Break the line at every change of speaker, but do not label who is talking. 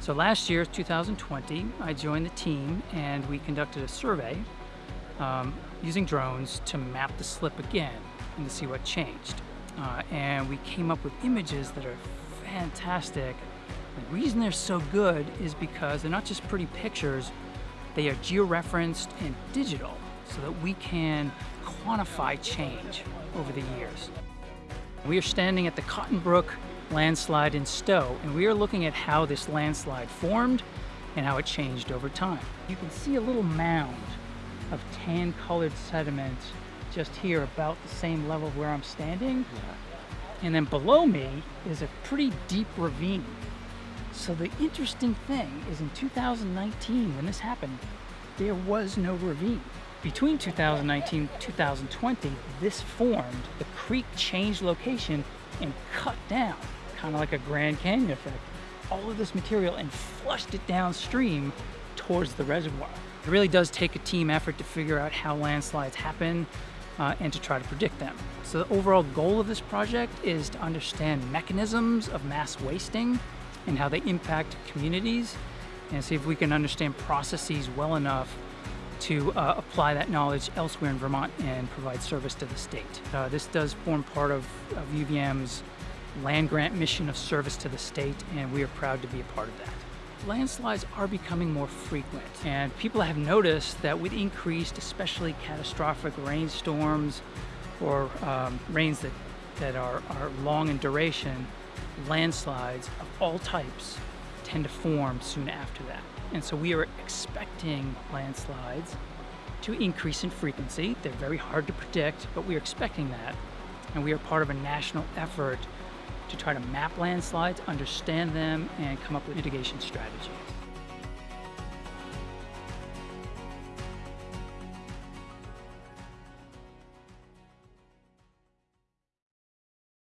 So last year, 2020, I joined the team and we conducted a survey um, using drones to map the slip again and to see what changed. Uh, and we came up with images that are fantastic. The reason they're so good is because they're not just pretty pictures, they are georeferenced and digital so that we can quantify change over the years. We are standing at the Cotton Brook landslide in Stowe, and we are looking at how this landslide formed and how it changed over time. You can see a little mound of tan-colored sediment just here about the same level where I'm standing. Yeah. And then below me is a pretty deep ravine. So the interesting thing is in 2019, when this happened, there was no ravine. Between 2019 and 2020, this formed, the creek changed location and cut down, kind of like a Grand Canyon effect, all of this material and flushed it downstream towards the reservoir. It really does take a team effort to figure out how landslides happen uh, and to try to predict them. So the overall goal of this project is to understand mechanisms of mass wasting and how they impact communities and see if we can understand processes well enough to uh, apply that knowledge elsewhere in Vermont and provide service to the state. Uh, this does form part of, of UVM's land grant mission of service to the state and we are proud to be a part of that. Landslides are becoming more frequent and people have noticed that with increased, especially catastrophic rainstorms or um, rains that, that are, are long in duration, landslides of all types tend to form soon after that. And so we are expecting landslides to increase in frequency. They're very hard to predict, but we are expecting that. And we are part of a national effort to try to map landslides, understand them, and come up with mitigation strategies.